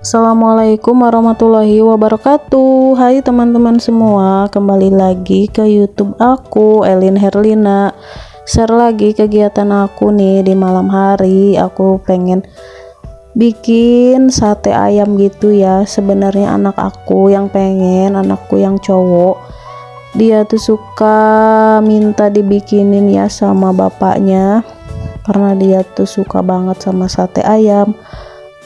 Assalamualaikum warahmatullahi wabarakatuh. Hai teman-teman semua Kembali lagi ke youtube aku Elin Herlina. Share lagi kegiatan aku nih Di malam hari. Aku pengen bikin sate ayam gitu ya. Sebenarnya anak aku yang pengen Anakku yang cowok Dia tuh suka minta dibikinin ya sama bapaknya. Karena dia tuh suka banget sama sate ayam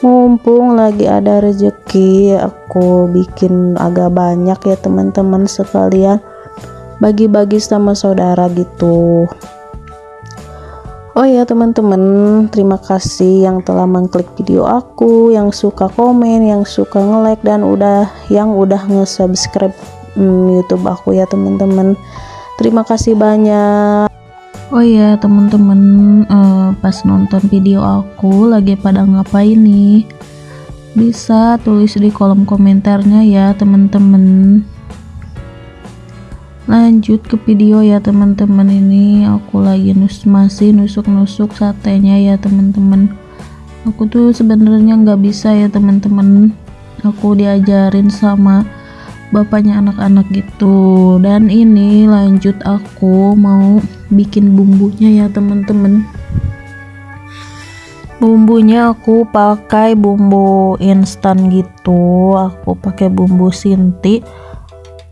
mumpung lagi ada rezeki aku bikin agak banyak ya teman-teman sekalian. Bagi-bagi sama saudara gitu. Oh ya teman-teman terima kasih yang telah mengklik video aku yang suka komen yang suka nge-like dan udah yang udah nge-subscribe hmm, YouTube aku ya teman-teman. Terima kasih banyak Oh iya teman-teman uh, pas nonton video aku lagi pada ngapain nih? Bisa tulis di kolom komentarnya ya teman-teman lanjut ke video ya teman-teman ini aku lagi nus masih nusuk-nusuk satenya ya teman-teman aku tuh sebenarnya nggak bisa ya teman-teman aku diajarin sama bapaknya anak-anak gitu. Dan ini lanjut aku mau bikin bumbunya ya teman-teman. Bumbunya aku pakai bumbu instan gitu. Aku pakai bumbu sinti.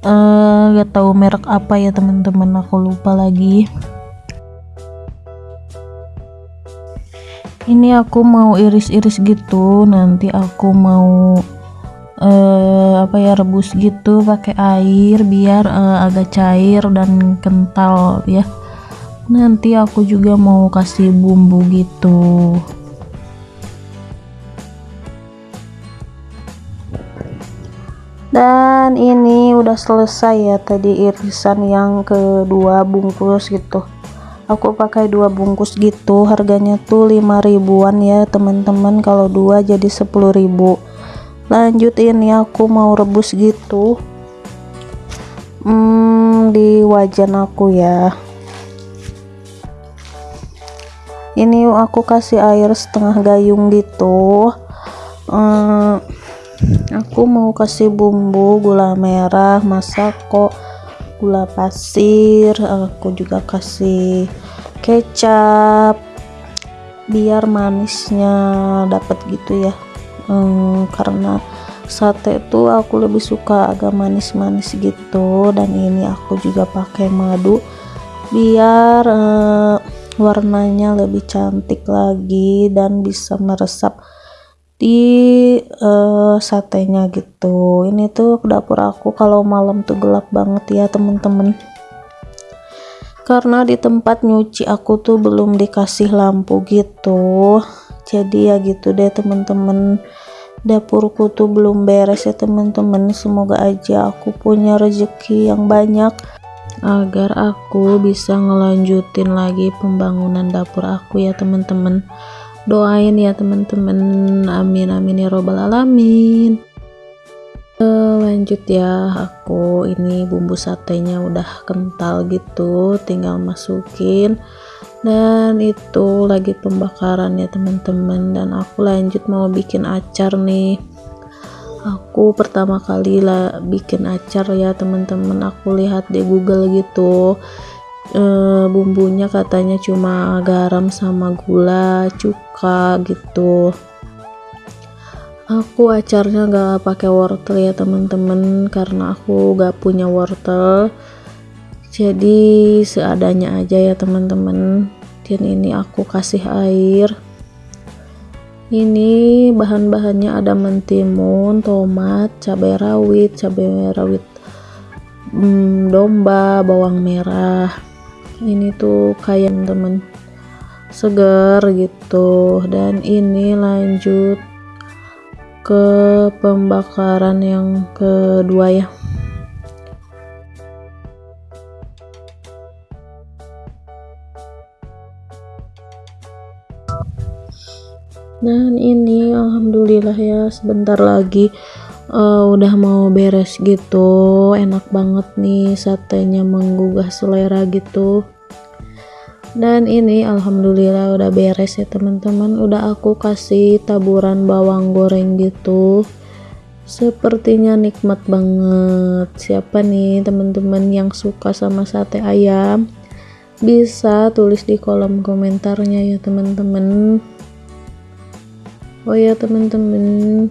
Uh, gak tahu merek apa ya teman-teman. Aku lupa lagi. Ini aku mau iris-iris gitu. Nanti aku mau uh, apa ya rebus gitu pakai air biar uh, agak cair dan kental ya. Nanti aku juga mau kasih bumbu gitu. Dan ini udah selesai ya tadi irisan yang kedua bungkus gitu. Aku pakai dua bungkus gitu harganya tuh 5 ribuan ya teman-teman. Kalau dua jadi 10 ribu lanjut ini aku mau rebus gitu. Hmm, di wajan aku ya. Ini aku kasih air setengah gayung gitu. Hmm, aku mau kasih bumbu gula merah masako gula pasir aku juga kasih kecap. Biar manisnya dapat gitu ya hmm, karena sate itu aku lebih suka agak manis-manis gitu. Dan ini aku juga pakai madu biar uh, warnanya lebih cantik lagi dan bisa meresap di uh, satenya gitu. Ini tuh dapur aku kalau malam tuh gelap banget ya temen-temen. Karena di tempat nyuci aku tuh belum dikasih lampu gitu jadi ya gitu deh teman-teman dapurku tuh belum beres ya teman-teman semoga aja aku punya rezeki yang banyak. Agar aku bisa ngelanjutin lagi pembangunan dapur aku ya teman-teman doain ya teman-teman amin amin ya robbal alamin. Lanjut ya. Aku ini bumbu satenya udah kental gitu tinggal masukin dan itu lagi pembakaran ya teman-teman. Dan aku lanjut mau bikin acar nih. Aku pertama kali lah bikin acar ya teman-teman. Aku lihat di google gitu. E, bumbunya katanya cuma garam sama gula cuka gitu. Aku acarnya gak pakai wortel ya teman-teman karena aku gak punya wortel jadi seadanya aja ya teman-teman. Dan ini aku kasih air. Ini bahan-bahannya ada mentimun tomat cabai rawit cabai rawit hmm, domba bawang merah. Ini tuh kayak temen segar gitu. Dan ini lanjut ke pembakaran yang kedua ya dan ini alhamdulillah ya sebentar lagi uh, udah mau beres gitu. Enak banget nih satenya menggugah selera gitu. Dan ini alhamdulillah udah beres ya teman-teman. Udah aku kasih taburan bawang goreng gitu. Sepertinya nikmat banget. Siapa nih teman-teman yang suka sama sate ayam? Bisa tulis di kolom komentarnya ya teman-teman oh ya teman-teman.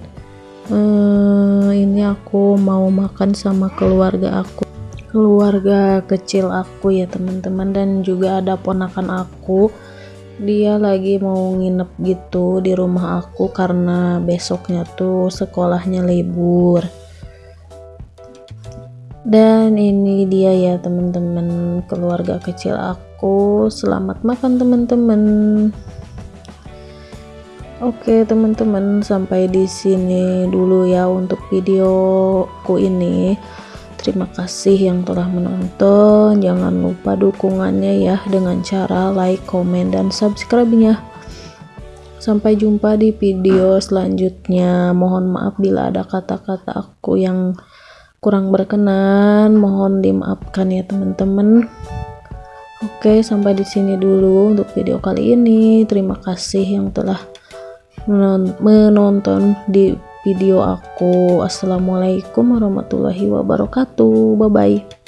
Uh, ini aku mau makan sama keluarga aku. Keluarga kecil aku ya teman-teman. Dan juga ada ponakan aku. Dia lagi mau nginep gitu di rumah aku karena besoknya tuh sekolahnya libur. Dan ini dia ya teman-teman. Keluarga kecil aku. Selamat makan teman-teman Oke teman-teman sampai di sini dulu ya untuk videoku ini Terima kasih yang telah menonton. Jangan lupa dukungannya ya dengan cara like, komen, dan subscribe-nya. Sampai jumpa di video selanjutnya. Mohon maaf bila ada kata-kata aku yang kurang berkenan. Mohon dimaafkan ya teman-teman. Oke, sampai di sini dulu untuk video kali ini. Terima kasih yang telah menonton di video aku. Assalamualaikum warahmatullahi wabarakatuh. Bye bye.